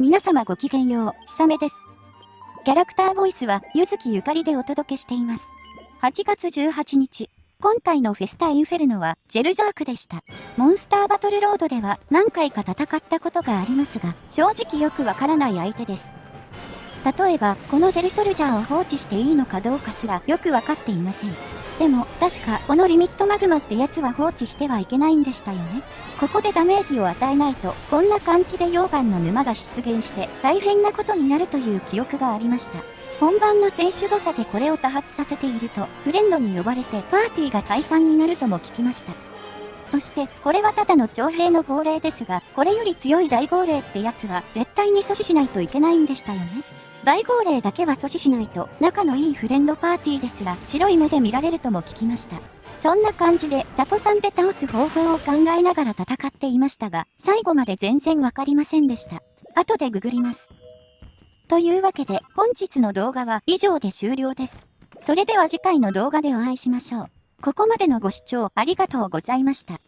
皆様ごきげんよう、ひさめです。キャラクターボイスは、ゆずきゆかりでお届けしています。8月18日、今回のフェスタインフェルノは、ジェルザークでした。モンスターバトルロードでは、何回か戦ったことがありますが、正直よくわからない相手です。例えば、このジェルソルジャーを放置していいのかどうかすら、よくわかっていません。でも、確か、このリミットマグマってやつは放置してはいけないんでしたよね。ここでダメージを与えないと、こんな感じで溶岩の沼が出現して、大変なことになるという記憶がありました。本番の選手土砂でこれを多発させていると、フレンドに呼ばれてパーティーが解散になるとも聞きました。そして、これはただの徴兵の号令ですが、これより強い大号令ってやつは絶対に阻止しないといけないんでしたよね。大号令だけは阻止しないと、仲のいいフレンドパーティーですら白い目で見られるとも聞きました。そんな感じでサポさんで倒す方法を考えながら戦っていましたが、最後まで全然わかりませんでした。後でググります。というわけで、本日の動画は以上で終了です。それでは次回の動画でお会いしましょう。ここまでのご視聴ありがとうございました。